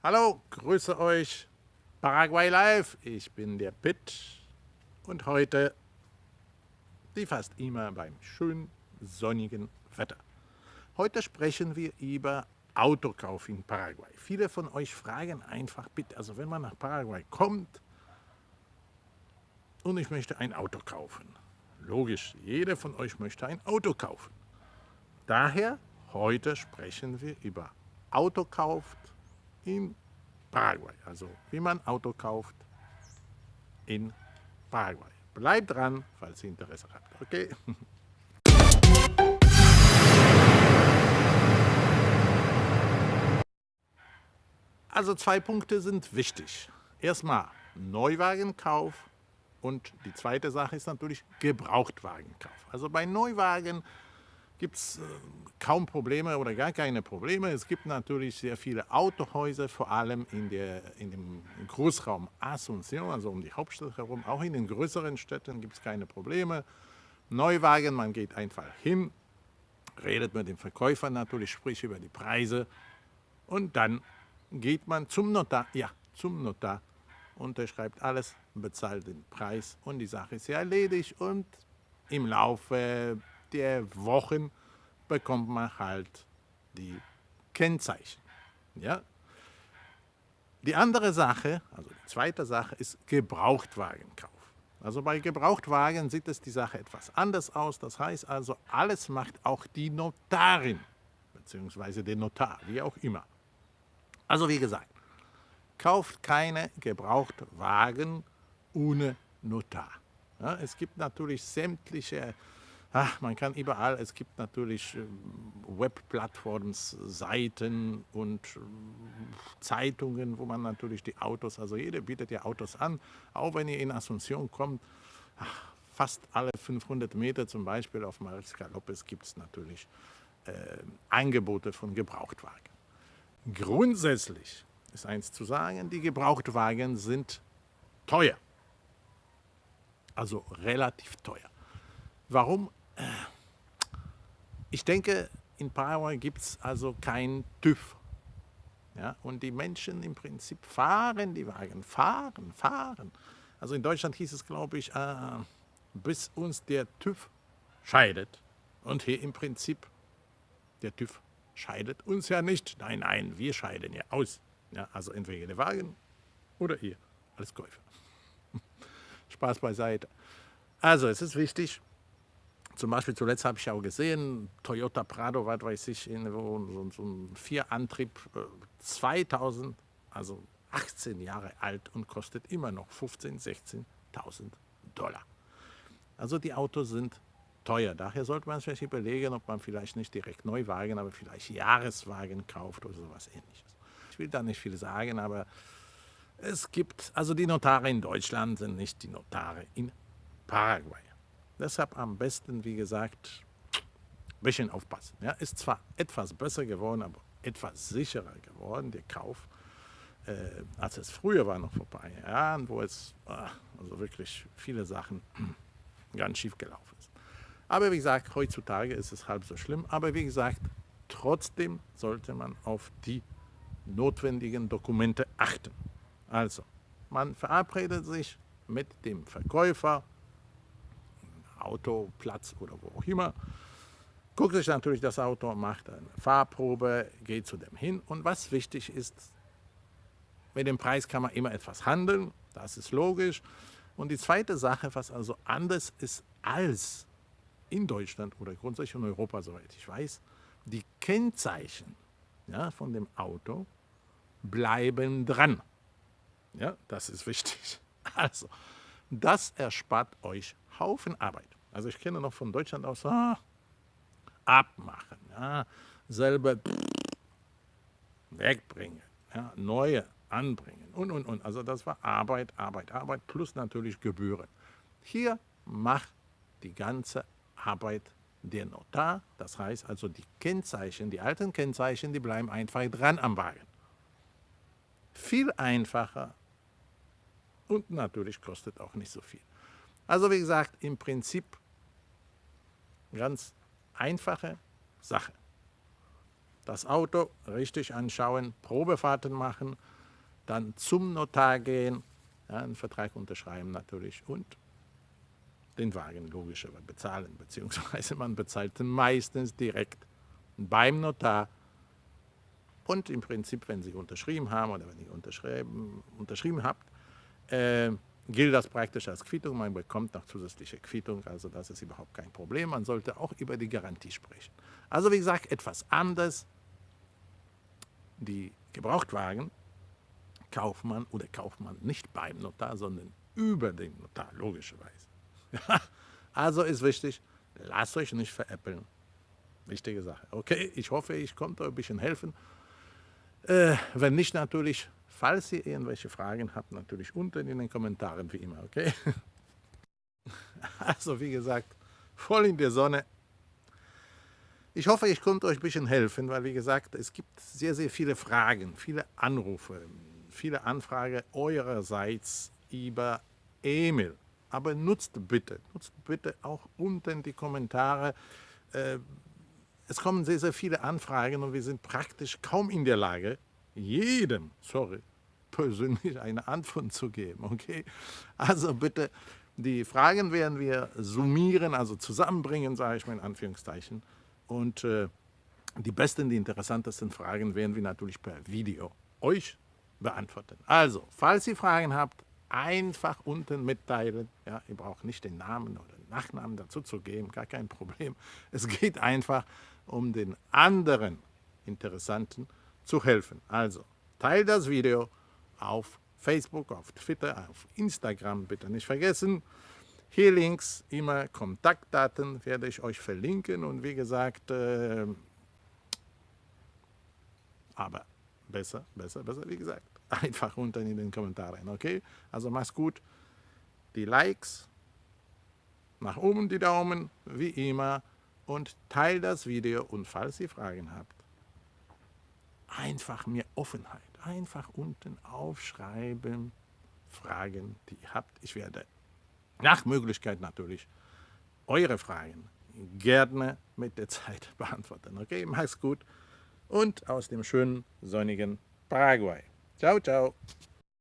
Hallo, grüße euch. Paraguay Live, ich bin der Pitt und heute, wie fast immer, beim schönen sonnigen Wetter. Heute sprechen wir über Autokauf in Paraguay. Viele von euch fragen einfach, bitte, also wenn man nach Paraguay kommt und ich möchte ein Auto kaufen. Logisch, jeder von euch möchte ein Auto kaufen. Daher, heute sprechen wir über Autokauf in Paraguay. Also wie man Auto kauft in Paraguay. Bleibt dran, falls ihr Interesse habt. Okay? Also zwei Punkte sind wichtig. Erstmal Neuwagenkauf und die zweite Sache ist natürlich Gebrauchtwagenkauf. Also bei Neuwagen gibt es äh, kaum Probleme oder gar keine Probleme. Es gibt natürlich sehr viele Autohäuser, vor allem in, der, in dem Großraum Asunción, also um die Hauptstadt herum. Auch in den größeren Städten gibt es keine Probleme. Neuwagen, man geht einfach hin, redet mit dem Verkäufer natürlich, spricht über die Preise und dann geht man zum Notar, ja, zum Notar, unterschreibt alles, bezahlt den Preis und die Sache ist ja erledigt und im Laufe der Wochen bekommt man halt die Kennzeichen. Ja? Die andere Sache, also die zweite Sache, ist Gebrauchtwagenkauf. Also bei Gebrauchtwagen sieht es die Sache etwas anders aus. Das heißt also, alles macht auch die Notarin, beziehungsweise der Notar, wie auch immer. Also wie gesagt, kauft keine Gebrauchtwagen ohne Notar. Ja, es gibt natürlich sämtliche Ach, man kann überall, es gibt natürlich ähm, Webplattformen, Seiten und ähm, Zeitungen, wo man natürlich die Autos, also jeder bietet ja Autos an, auch wenn ihr in Asunción kommt, fast alle 500 Meter zum Beispiel auf Marisca Lopez gibt es natürlich äh, Angebote von Gebrauchtwagen. Grundsätzlich ist eins zu sagen, die Gebrauchtwagen sind teuer, also relativ teuer. Warum? Ich denke, in Paraguay gibt es also kein TÜV. Ja, und die Menschen im Prinzip fahren die Wagen, fahren, fahren. Also in Deutschland hieß es, glaube ich, äh, bis uns der TÜV scheidet. Und hier im Prinzip, der TÜV scheidet uns ja nicht. Nein, nein, wir scheiden ja aus. Ja, also entweder der Wagen oder ihr als Käufer. Spaß beiseite. Also es ist wichtig, zum Beispiel zuletzt habe ich auch gesehen, Toyota Prado, was weiß ich, in, so, so ein Vierantrieb, 2000, äh, also 18 Jahre alt und kostet immer noch 15.000, 16.000 Dollar. Also die Autos sind teuer. Daher sollte man sich überlegen, ob man vielleicht nicht direkt Neuwagen, aber vielleicht Jahreswagen kauft oder sowas ähnliches. Ich will da nicht viel sagen, aber es gibt, also die Notare in Deutschland sind nicht die Notare in Paraguay. Deshalb am besten, wie gesagt, ein bisschen aufpassen. Ja, ist zwar etwas besser geworden, aber etwas sicherer geworden, der Kauf, äh, als es früher war, noch vor ein paar Jahren, wo es ah, also wirklich viele Sachen ganz schief gelaufen ist. Aber wie gesagt, heutzutage ist es halb so schlimm. Aber wie gesagt, trotzdem sollte man auf die notwendigen Dokumente achten. Also, man verabredet sich mit dem Verkäufer, Autoplatz oder wo auch immer. Guckt sich natürlich das Auto, macht eine Fahrprobe, geht zu dem hin. Und was wichtig ist, mit dem Preis kann man immer etwas handeln, das ist logisch. Und die zweite Sache, was also anders ist als in Deutschland oder grundsätzlich in Europa, soweit ich weiß, die Kennzeichen ja, von dem Auto bleiben dran. Ja, das ist wichtig. Also, das erspart euch Haufen Arbeit. Also ich kenne noch von Deutschland aus, ah, abmachen, ja, selber wegbringen, ja, neue anbringen und, und, und. Also das war Arbeit, Arbeit, Arbeit plus natürlich Gebühren. Hier macht die ganze Arbeit der Notar, das heißt also die Kennzeichen, die alten Kennzeichen, die bleiben einfach dran am Wagen. Viel einfacher und natürlich kostet auch nicht so viel. Also wie gesagt, im Prinzip ganz einfache Sache. das Auto richtig anschauen, Probefahrten machen, dann zum Notar gehen, ja, einen Vertrag unterschreiben natürlich und den Wagen logischerweise bezahlen, beziehungsweise man bezahlt meistens direkt beim Notar und im Prinzip, wenn Sie unterschrieben haben oder wenn ihr unterschrieben, unterschrieben habt, äh, gilt das praktisch als Quittung. Man bekommt noch zusätzliche Quittung, also das ist überhaupt kein Problem. Man sollte auch über die Garantie sprechen. Also wie gesagt, etwas anders. Die Gebrauchtwagen kauft man oder kauft man nicht beim Notar, sondern über den Notar, logischerweise. also ist wichtig, lasst euch nicht veräppeln. Wichtige Sache. Okay, ich hoffe, ich konnte euch ein bisschen helfen. Äh, wenn nicht, natürlich, falls ihr irgendwelche Fragen habt, natürlich unten in den Kommentaren, wie immer, okay? Also, wie gesagt, voll in der Sonne. Ich hoffe, ich konnte euch ein bisschen helfen, weil, wie gesagt, es gibt sehr, sehr viele Fragen, viele Anrufe, viele Anfragen eurerseits über E-Mail. Aber nutzt bitte, nutzt bitte auch unten die Kommentare. Äh, es kommen sehr, sehr viele Anfragen und wir sind praktisch kaum in der Lage, jedem, sorry, persönlich eine Antwort zu geben. Okay? Also bitte, die Fragen werden wir summieren, also zusammenbringen, sage ich mal in Anführungszeichen. Und äh, die besten, die interessantesten Fragen werden wir natürlich per Video euch beantworten. Also, falls ihr Fragen habt, einfach unten mitteilen. Ja, ihr braucht nicht den Namen oder Nachnamen dazu zu geben, gar kein Problem. Es geht einfach um den anderen Interessanten zu helfen. Also, teilt das Video auf Facebook, auf Twitter, auf Instagram, bitte nicht vergessen. Hier links immer Kontaktdaten werde ich euch verlinken und wie gesagt, äh, aber besser, besser, besser, wie gesagt, einfach unten in den Kommentaren, okay? Also mach's gut, die Likes, nach oben die Daumen, wie immer, und teilt das Video und falls ihr Fragen habt, einfach mir Offenheit, einfach unten aufschreiben, Fragen, die ihr habt. Ich werde nach Möglichkeit natürlich eure Fragen gerne mit der Zeit beantworten. Okay, mach's gut und aus dem schönen, sonnigen Paraguay. Ciao, ciao.